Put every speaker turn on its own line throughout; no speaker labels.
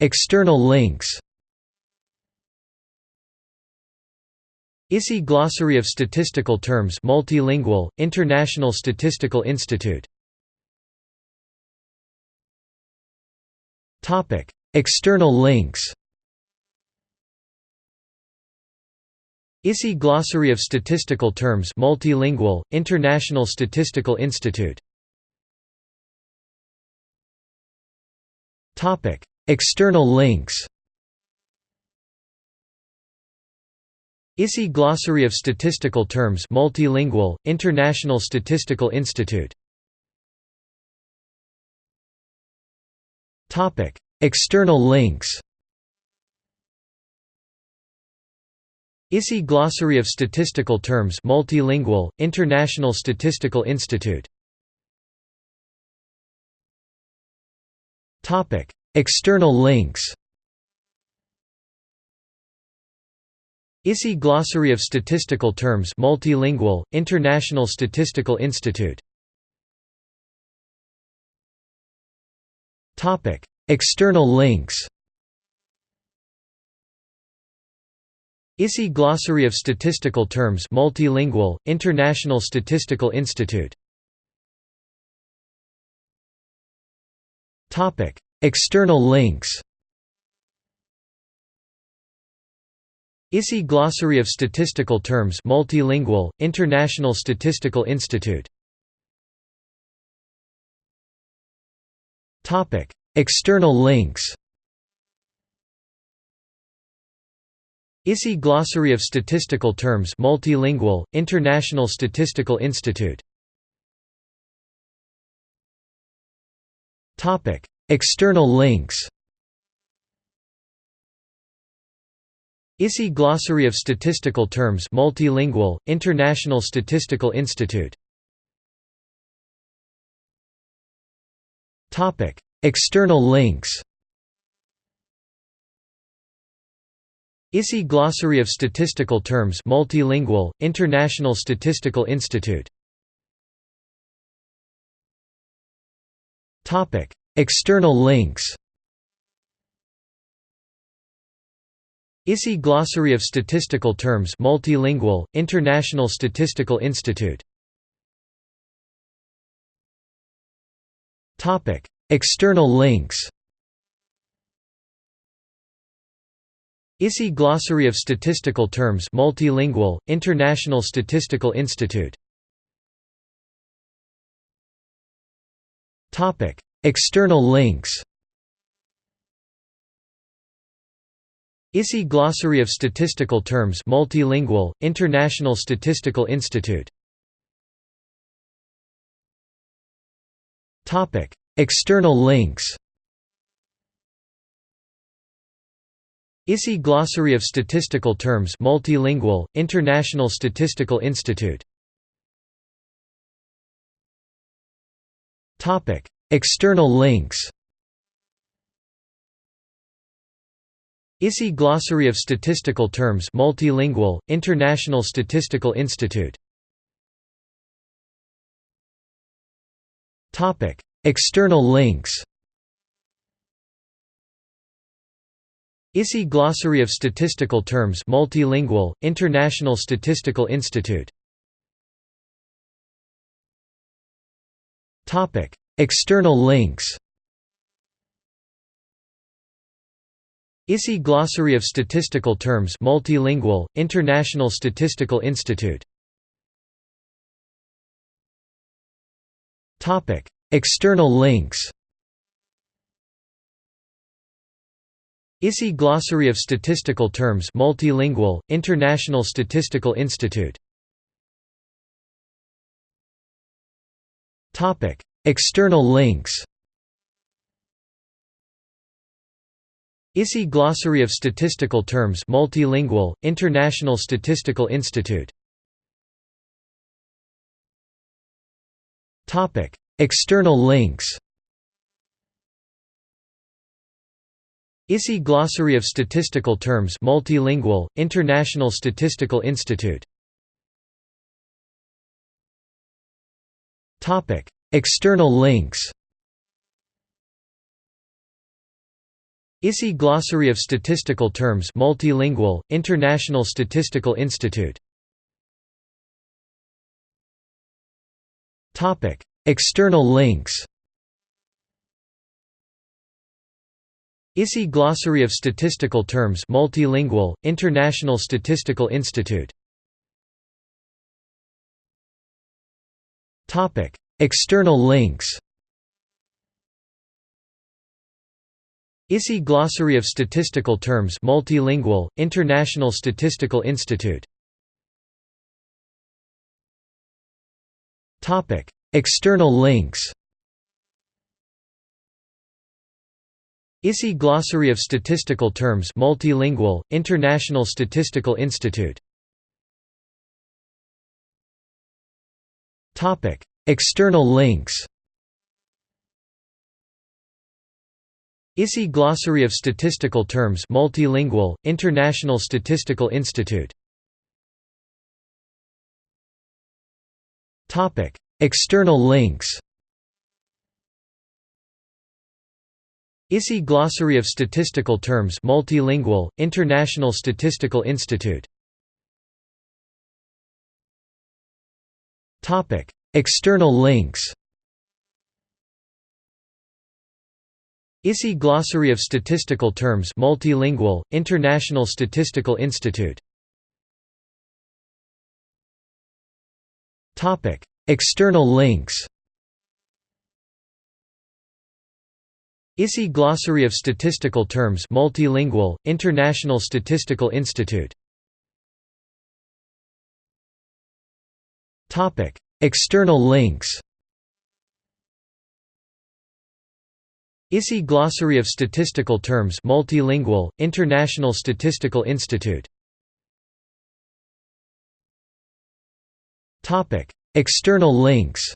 External links ISI Glossary of Statistical Terms Multilingual, International Statistical Institute. External links ISI Glossary of Statistical Terms Multilingual, International Statistical Institute External links ISI Glossary of Statistical Terms Multilingual, International Statistical Institute. External links ISI Glossary of Statistical Terms Multilingual, International Statistical Institute External links. ISI Glossary of Statistical Terms Multilingual, International Statistical Institute. External links. ISI Glossary of Statistical Terms Multilingual, International Statistical Institute External links. ISI Glossary of Statistical Terms Multilingual, International Statistical Institute. External links. ISI Glossary of Statistical Terms Multilingual, International Statistical Institute External links ISI Glossary of Statistical Terms Multilingual, International Statistical Institute. External links ISI Glossary of Statistical Terms Multilingual, International Statistical Institute External links ISI Glossary of Statistical Terms Multilingual, International Statistical Institute External links ISI Glossary of Statistical Terms Multilingual, International Statistical Institute External links. ISI Glossary of Statistical Terms Multilingual, International Statistical Institute. External links. ISI Glossary of Statistical Terms Multilingual, International Statistical Institute External links. ISI Glossary of Statistical Terms Multilingual, International Statistical Institute. External links. ISI Glossary of Statistical Terms Multilingual, International Statistical Institute External links ISI Glossary of Statistical Terms Multilingual, International Statistical Institute. External links ISI Glossary of Statistical Terms Multilingual, International Statistical Institute External links. ISI Glossary of Statistical Terms Multilingual, International Statistical Institute. External links. ISI Glossary of Statistical Terms Multilingual, International Statistical Institute External links. ISI Glossary of Statistical Terms Multilingual, International Statistical Institute. Topic External links. ISI Glossary of Statistical Terms Multilingual, International Statistical Institute External links. ISI Glossary of Statistical Terms Multilingual, International Statistical Institute. External links. ISI Glossary of Statistical Terms Multilingual, International Statistical Institute External links. ISI Glossary of Statistical Terms Multilingual, International Statistical Institute. External links. ISI Glossary of Statistical Terms Multilingual, International Statistical Institute External links. ISI Glossary of Statistical Terms Multilingual, International Statistical Institute? Topic External links. ISI Glossary of Statistical Terms Multilingual, International Statistical Institute External links. ISI Glossary of Statistical Terms Multilingual, International Statistical Institute. External links.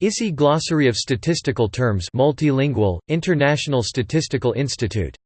ISI Glossary of Statistical Terms Multilingual, International Statistical Institute